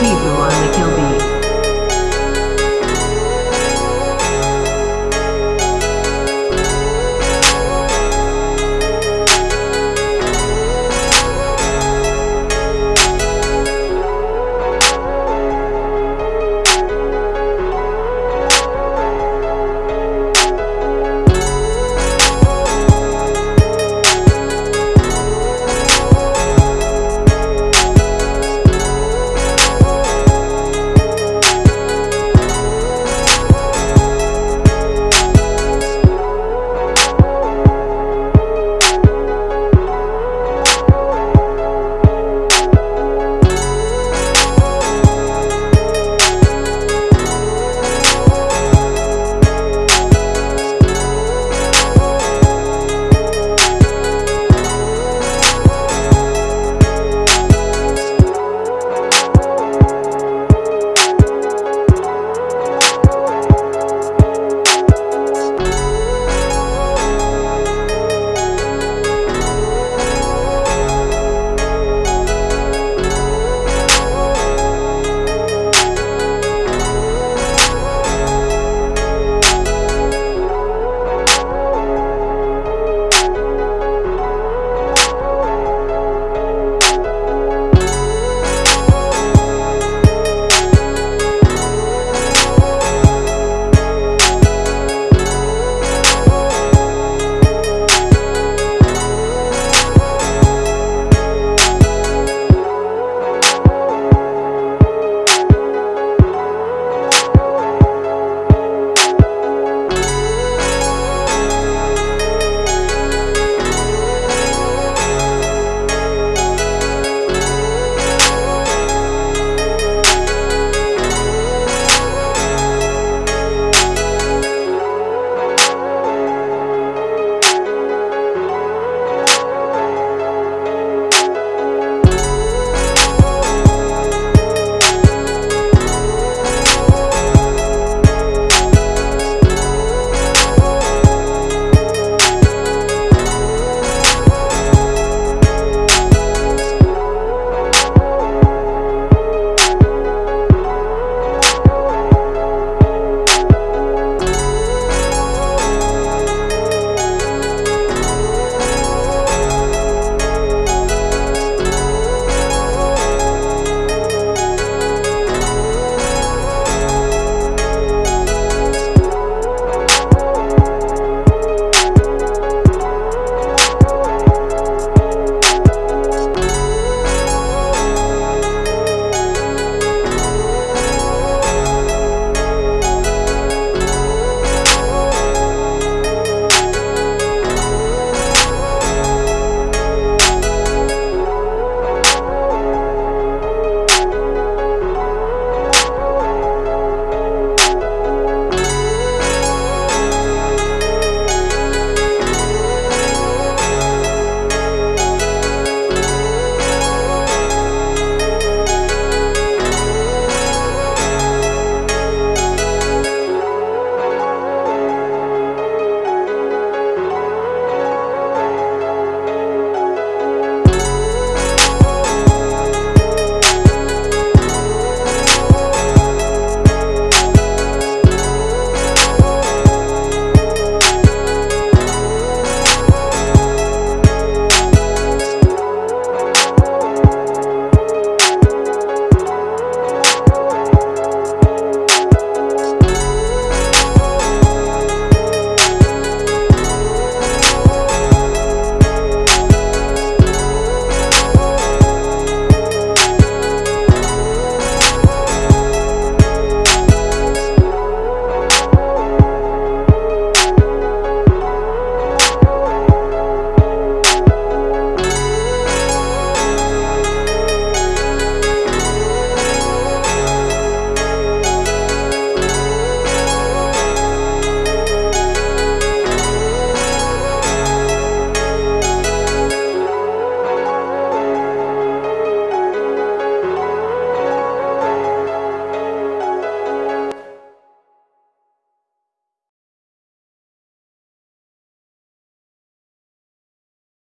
Chizu on the Kill Beat.